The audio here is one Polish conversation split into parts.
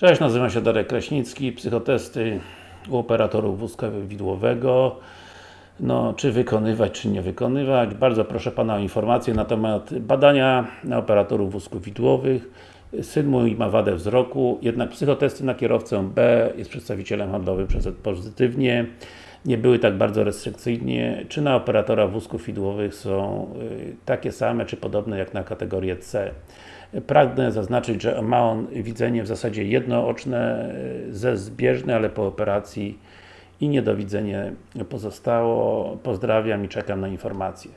Cześć, nazywam się Darek Kraśnicki, psychotesty u operatorów wózka widłowego no, czy wykonywać, czy nie wykonywać. Bardzo proszę Pana o informację na temat badania na operatorów wózków widłowych. Syn mój ma wadę wzroku, jednak psychotesty na kierowcę B jest przedstawicielem handlowym przez pozytywnie. Nie były tak bardzo restrykcyjnie. Czy na operatora wózków widłowych są y, takie same, czy podobne jak na kategorię C? Pragnę zaznaczyć, że ma on widzenie w zasadzie jednooczne, y, ze zbieżne, ale po operacji i niedowidzenie pozostało. Pozdrawiam i czekam na informacje.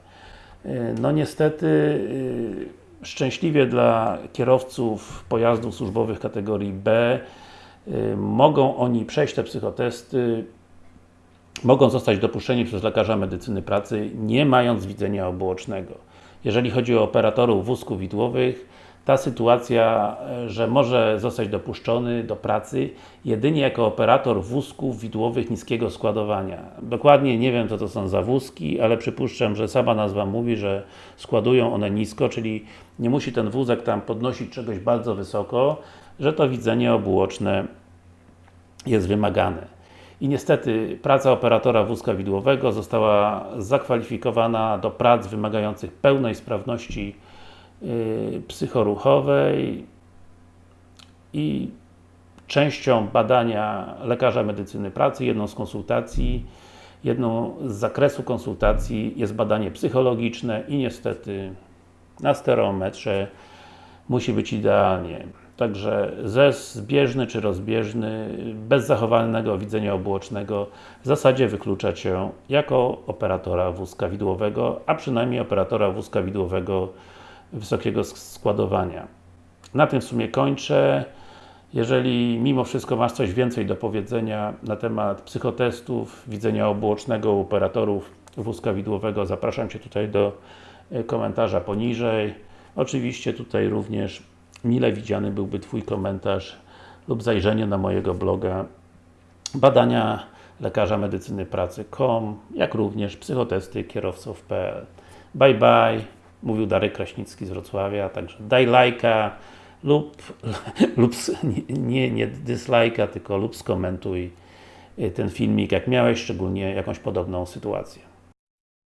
Y, no niestety, szczęśliwie dla kierowców pojazdów służbowych kategorii B mogą oni przejść te psychotesty mogą zostać dopuszczeni przez lekarza medycyny pracy, nie mając widzenia obuocznego. Jeżeli chodzi o operatorów wózków widłowych, ta sytuacja, że może zostać dopuszczony do pracy jedynie jako operator wózków widłowych niskiego składowania. Dokładnie nie wiem co to są za wózki, ale przypuszczam, że sama nazwa mówi, że składują one nisko, czyli nie musi ten wózek tam podnosić czegoś bardzo wysoko, że to widzenie obuoczne jest wymagane. I niestety praca operatora wózka widłowego została zakwalifikowana do prac wymagających pełnej sprawności yy, psychoruchowej i częścią badania lekarza medycyny pracy, jedną z konsultacji, jedną z zakresu konsultacji jest badanie psychologiczne i niestety na stereometrze musi być idealnie. Także zes zbieżny czy rozbieżny, bez zachowanego widzenia obłocznego w zasadzie wyklucza Cię jako operatora wózka widłowego, a przynajmniej operatora wózka widłowego wysokiego składowania. Na tym w sumie kończę. Jeżeli mimo wszystko masz coś więcej do powiedzenia na temat psychotestów, widzenia obłocznego u operatorów wózka widłowego, zapraszam Cię tutaj do e, komentarza poniżej. Oczywiście tutaj również mile widziany byłby Twój komentarz lub zajrzenie na mojego bloga badania lekarza medycyny pracy.com jak również psychotesty kierowców.pl Bye bye, mówił Darek Kraśnicki z Wrocławia, także daj lajka lub, lub nie, nie dyslajka, tylko lub skomentuj ten filmik, jak miałeś, szczególnie jakąś podobną sytuację.